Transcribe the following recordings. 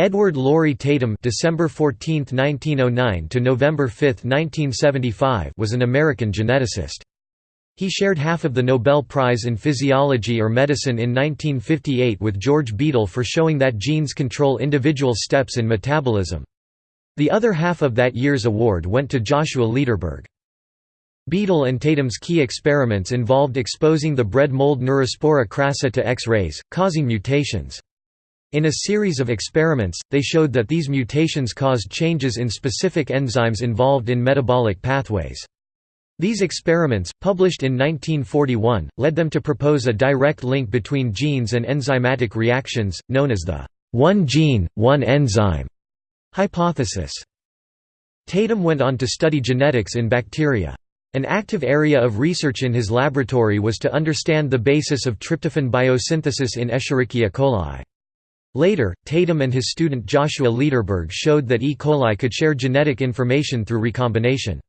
Edward Lawrie Tatum December 14, 1909 to November 5, 1975 was an American geneticist. He shared half of the Nobel Prize in Physiology or Medicine in 1958 with George Beadle for showing that genes control individual steps in metabolism. The other half of that year's award went to Joshua Lederberg. Beadle and Tatum's key experiments involved exposing the bread mold Neurospora crassa to X-rays, causing mutations. In a series of experiments, they showed that these mutations caused changes in specific enzymes involved in metabolic pathways. These experiments, published in 1941, led them to propose a direct link between genes and enzymatic reactions, known as the one gene, one enzyme hypothesis. Tatum went on to study genetics in bacteria. An active area of research in his laboratory was to understand the basis of tryptophan biosynthesis in Escherichia coli. Later, Tatum and his student Joshua Lederberg showed that E. coli could share genetic information through recombination.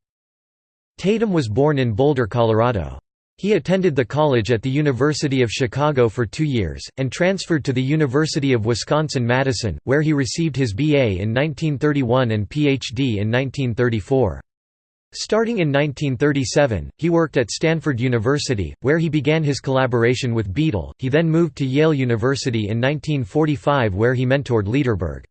Tatum was born in Boulder, Colorado. He attended the college at the University of Chicago for two years, and transferred to the University of Wisconsin-Madison, where he received his B.A. in 1931 and Ph.D. in 1934. Starting in 1937, he worked at Stanford University, where he began his collaboration with Beadle. He then moved to Yale University in 1945 where he mentored Lederberg.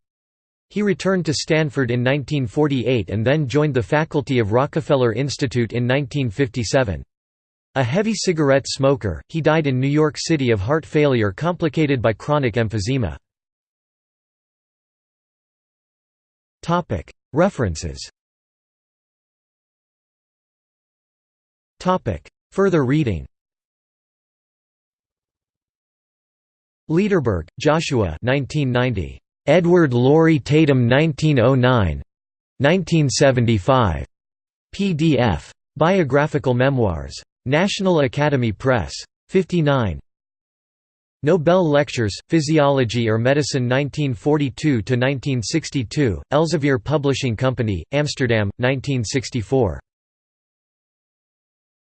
He returned to Stanford in 1948 and then joined the faculty of Rockefeller Institute in 1957. A heavy cigarette smoker, he died in New York City of heart failure complicated by chronic emphysema. References Further reading Lederberg, Joshua 1990. Edward Lawrie Tatum 1909 1975. PDF. Biographical Memoirs. National Academy Press. 59. Nobel Lectures, Physiology or Medicine 1942–1962, Elsevier Publishing Company, Amsterdam, 1964.